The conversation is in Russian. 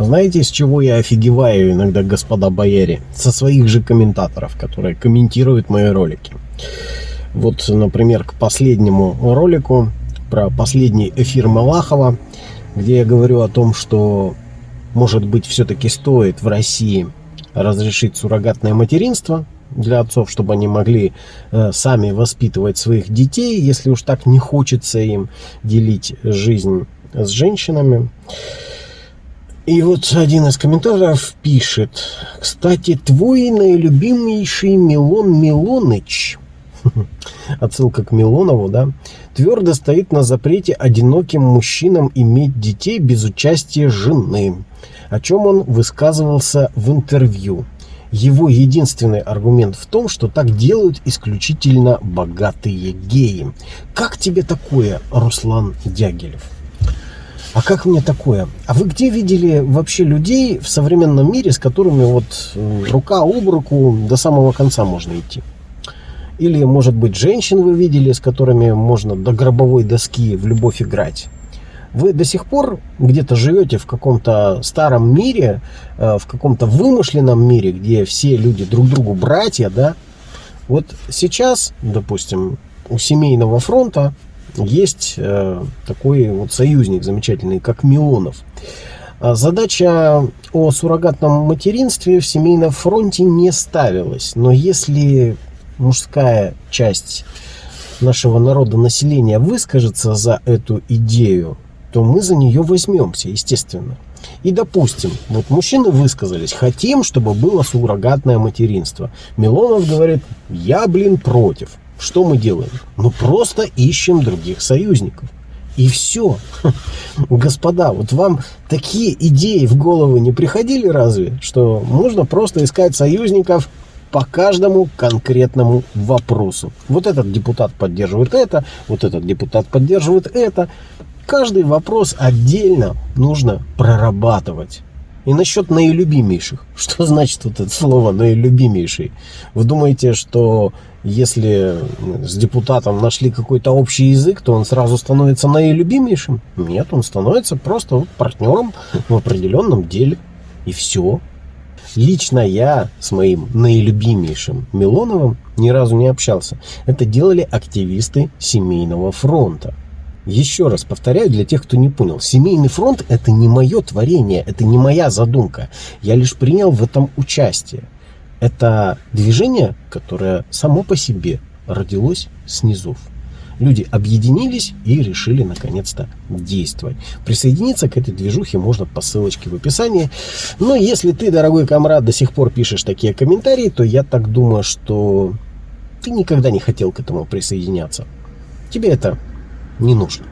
Знаете, с чего я офигеваю иногда, господа бояре? Со своих же комментаторов, которые комментируют мои ролики. Вот, например, к последнему ролику про последний эфир Малахова, где я говорю о том, что, может быть, все-таки стоит в России разрешить суррогатное материнство для отцов, чтобы они могли э, сами воспитывать своих детей, если уж так не хочется им делить жизнь с женщинами. И вот один из комментаторов пишет, кстати, твой наилюбимейший Милон Милоныч, отсылка к Милонову, да, твердо стоит на запрете одиноким мужчинам иметь детей без участия жены, о чем он высказывался в интервью. Его единственный аргумент в том, что так делают исключительно богатые геи. Как тебе такое, Руслан Дягилев? А как мне такое? А вы где видели вообще людей в современном мире, с которыми вот э, рука об руку до самого конца можно идти? Или, может быть, женщин вы видели, с которыми можно до гробовой доски в любовь играть? Вы до сих пор где-то живете в каком-то старом мире, э, в каком-то вымышленном мире, где все люди друг другу братья, да? Вот сейчас, допустим, у семейного фронта есть э, такой вот союзник замечательный, как Милонов. А задача о суррогатном материнстве в семейном фронте не ставилась. Но если мужская часть нашего народа, населения выскажется за эту идею, то мы за нее возьмемся, естественно. И допустим, вот мужчины высказались, хотим, чтобы было суррогатное материнство. Милонов говорит, я, блин, против. Что мы делаем? Ну, просто ищем других союзников. И все. Господа, вот вам такие идеи в голову не приходили разве? Что можно просто искать союзников по каждому конкретному вопросу. Вот этот депутат поддерживает это, вот этот депутат поддерживает это. Каждый вопрос отдельно нужно прорабатывать. И насчет наилюбимейших. Что значит вот это слово наилюбимейший? Вы думаете, что если с депутатом нашли какой-то общий язык, то он сразу становится наилюбимейшим? Нет, он становится просто вот партнером в определенном деле. И все. Лично я с моим наилюбимейшим Милоновым ни разу не общался. Это делали активисты семейного фронта. Еще раз повторяю для тех, кто не понял. Семейный фронт – это не мое творение, это не моя задумка. Я лишь принял в этом участие. Это движение, которое само по себе родилось снизу. Люди объединились и решили наконец-то действовать. Присоединиться к этой движухе можно по ссылочке в описании. Но если ты, дорогой комрад, до сих пор пишешь такие комментарии, то я так думаю, что ты никогда не хотел к этому присоединяться. Тебе это не нужно.